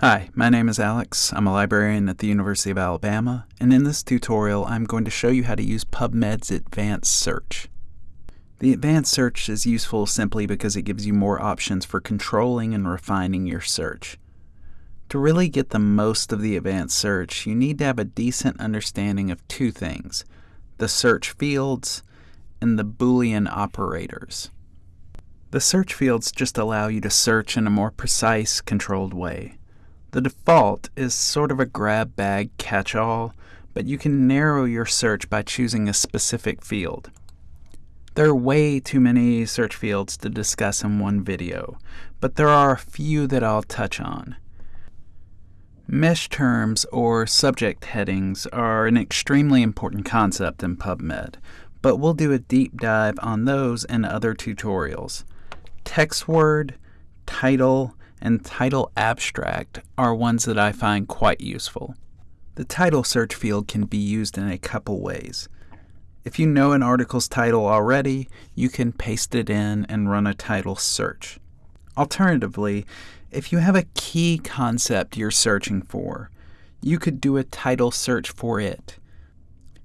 Hi, my name is Alex. I'm a librarian at the University of Alabama, and in this tutorial I'm going to show you how to use PubMed's Advanced Search. The Advanced Search is useful simply because it gives you more options for controlling and refining your search. To really get the most of the Advanced Search, you need to have a decent understanding of two things, the search fields and the Boolean operators. The search fields just allow you to search in a more precise, controlled way. The default is sort of a grab bag catch-all, but you can narrow your search by choosing a specific field. There are way too many search fields to discuss in one video, but there are a few that I'll touch on. Mesh terms or subject headings are an extremely important concept in PubMed, but we'll do a deep dive on those in other tutorials. Text word, title, and title abstract are ones that I find quite useful. The title search field can be used in a couple ways. If you know an article's title already, you can paste it in and run a title search. Alternatively, if you have a key concept you're searching for, you could do a title search for it.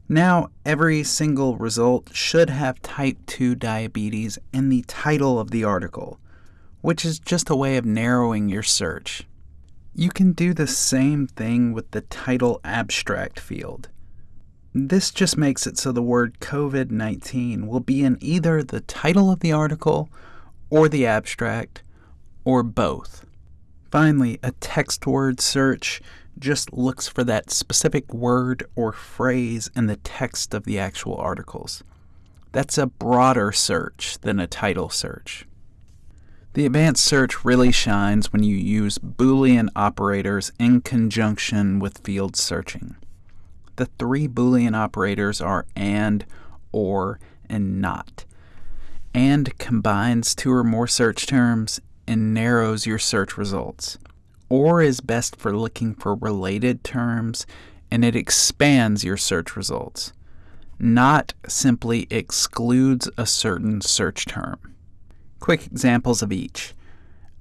Now, every single result should have type 2 diabetes in the title of the article, which is just a way of narrowing your search. You can do the same thing with the title abstract field. This just makes it so the word COVID 19 will be in either the title of the article or the abstract or both. Finally, a text word search just looks for that specific word or phrase in the text of the actual articles. That's a broader search than a title search. The advanced search really shines when you use Boolean operators in conjunction with field searching. The three Boolean operators are AND, OR, and NOT. AND combines two or more search terms and narrows your search results. OR is best for looking for related terms and it expands your search results. Not simply excludes a certain search term. Quick examples of each.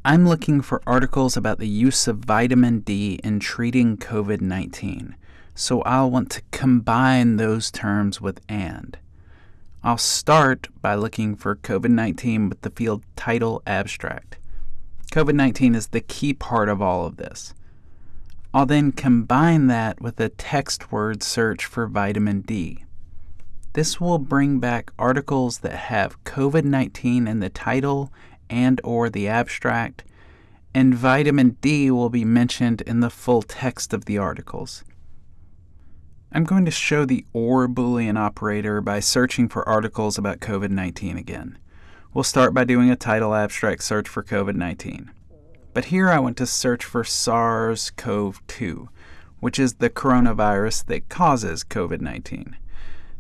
I'm looking for articles about the use of vitamin D in treating COVID 19, so I'll want to combine those terms with AND. I'll start by looking for COVID 19 with the field title abstract. COVID 19 is the key part of all of this. I'll then combine that with a text word search for vitamin D. This will bring back articles that have COVID-19 in the title and or the abstract, and vitamin D will be mentioned in the full text of the articles. I'm going to show the OR Boolean operator by searching for articles about COVID-19 again. We'll start by doing a title abstract search for COVID 19. But here I want to search for SARS CoV 2, which is the coronavirus that causes COVID 19.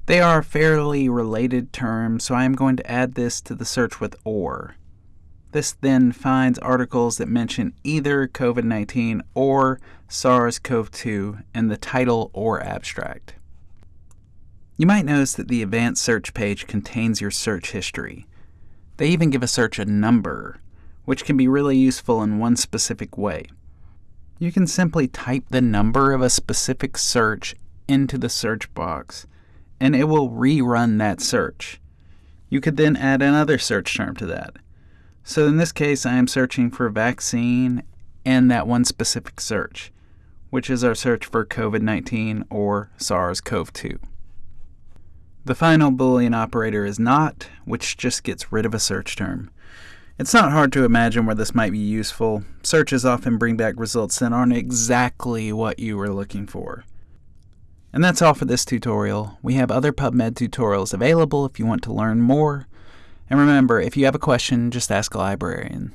They are fairly related terms, so I am going to add this to the search with OR. This then finds articles that mention either COVID 19 or SARS CoV 2 in the title or abstract. You might notice that the advanced search page contains your search history. They even give a search a number, which can be really useful in one specific way. You can simply type the number of a specific search into the search box, and it will rerun that search. You could then add another search term to that. So in this case, I am searching for vaccine and that one specific search, which is our search for COVID 19 or SARS CoV 2. The final Boolean operator is not, which just gets rid of a search term. It's not hard to imagine where this might be useful. Searches often bring back results that aren't exactly what you were looking for. And that's all for this tutorial. We have other PubMed tutorials available if you want to learn more. And remember, if you have a question, just ask a librarian.